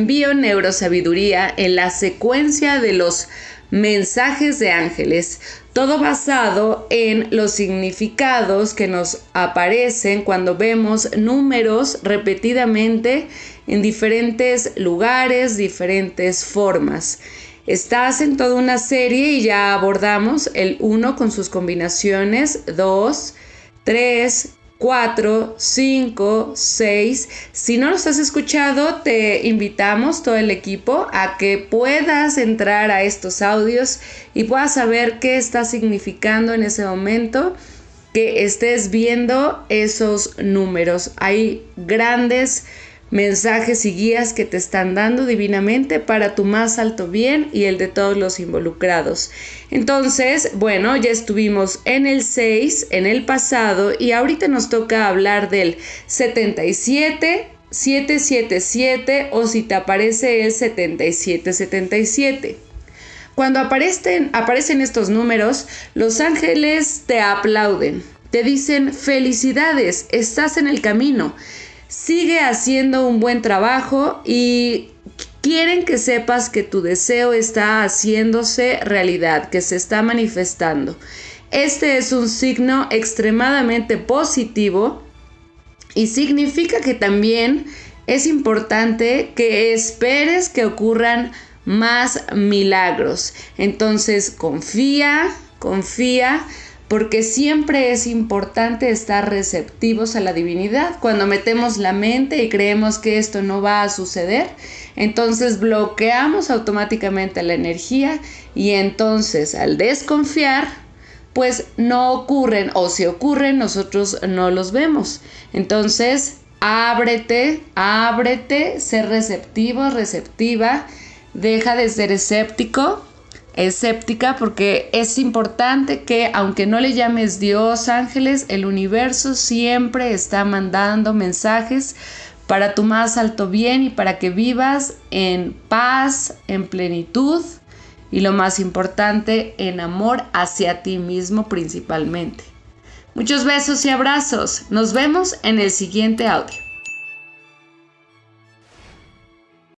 Envío Neurosabiduría en la secuencia de los mensajes de ángeles, todo basado en los significados que nos aparecen cuando vemos números repetidamente en diferentes lugares, diferentes formas. Estás en toda una serie y ya abordamos el 1 con sus combinaciones, 2, 3, 4, 5, 6. Si no los has escuchado, te invitamos todo el equipo a que puedas entrar a estos audios y puedas saber qué está significando en ese momento que estés viendo esos números. Hay grandes mensajes y guías que te están dando divinamente para tu más alto bien y el de todos los involucrados. Entonces, bueno, ya estuvimos en el 6, en el pasado, y ahorita nos toca hablar del 77, 777 o si te aparece el 7777. Cuando aparecen, aparecen estos números, los ángeles te aplauden, te dicen felicidades, estás en el camino sigue haciendo un buen trabajo y quieren que sepas que tu deseo está haciéndose realidad, que se está manifestando. Este es un signo extremadamente positivo y significa que también es importante que esperes que ocurran más milagros. Entonces confía, confía porque siempre es importante estar receptivos a la divinidad. Cuando metemos la mente y creemos que esto no va a suceder, entonces bloqueamos automáticamente la energía y entonces al desconfiar, pues no ocurren o si ocurren nosotros no los vemos. Entonces, ábrete, ábrete, ser receptivo, receptiva, deja de ser escéptico escéptica porque es importante que aunque no le llames Dios, ángeles, el universo siempre está mandando mensajes para tu más alto bien y para que vivas en paz, en plenitud y lo más importante, en amor hacia ti mismo principalmente. Muchos besos y abrazos. Nos vemos en el siguiente audio.